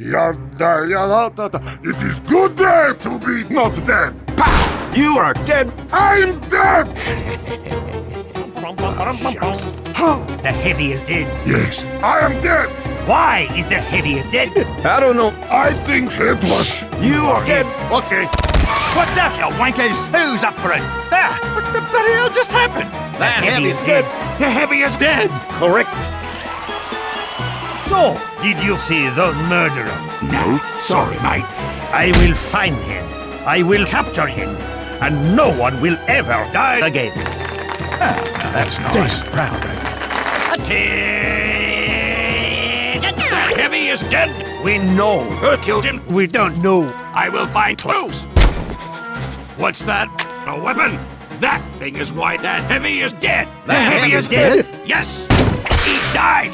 Yada, yada, yada. It is good day to be not dead. Pow! You are dead. I'm dead. The heavy is dead. Yes, I am dead. Why is the heavy dead? I don't know. I think it was. You are dead. Okay. What's up, you wankers? Who's up for it? Ah, what the bloody hell just happened? That the heavy is is dead. dead. The heavy is dead. Correct. So, did you see the murderer? No, sorry, mate. I will find him. I will capture him. And no one will ever die again. Ah, That's nice. Proud of Attention! Heavy is dead. We know who killed him. We don't know. I will find clues. What's that? A weapon? That thing is why that heavy is dead. The heavy is dead? Yes. He died.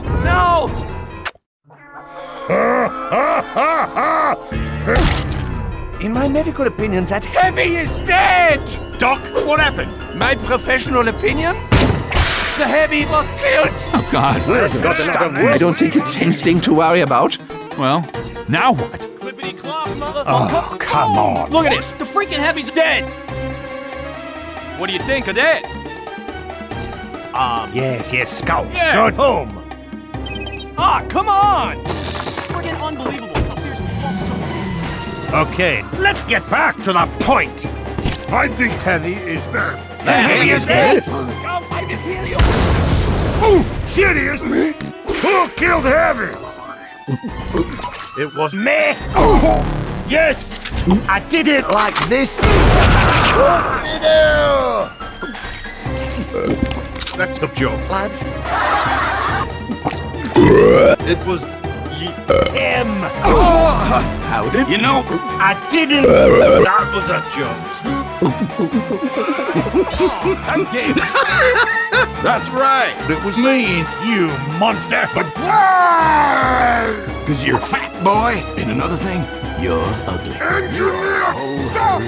In my medical opinion, that heavy is dead! Doc, what happened? My professional opinion? The heavy was killed! Oh, God. I don't think it's anything to worry about. Well, now what? Clippity clop, motherfucker! Oh, come on. Look at this! The freaking heavy's dead! What do you think of that? Um, yes, yes, Scout. Yeah. Good home. Ah, come on! Freaking unbelievable! No, seriously, so- Okay, let's get back to the point. I think Heavy is there. The heavy is dead. Come fight me, Helio! Oh, serious? Me? Who killed Heavy? It was me. Oh, yes. I did it like this. That's a joke. lads. It was him. How did You know, I didn't. That was a joke. That's right. It was me. You monster. But why? Because you're fat, boy. And another thing, you're ugly. Engineer, oh, stop!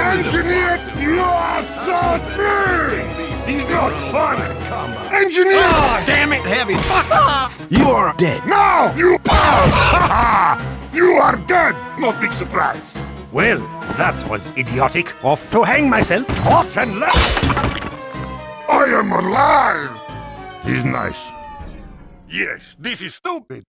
Engineer, you are so big! He's not funny! Engineer! Damn it, heavy. You are dead. Now, you You are dead! No big surprise! Well, that was idiotic. Off to hang myself. Off and left. I am alive! He's nice. Yes, this is stupid.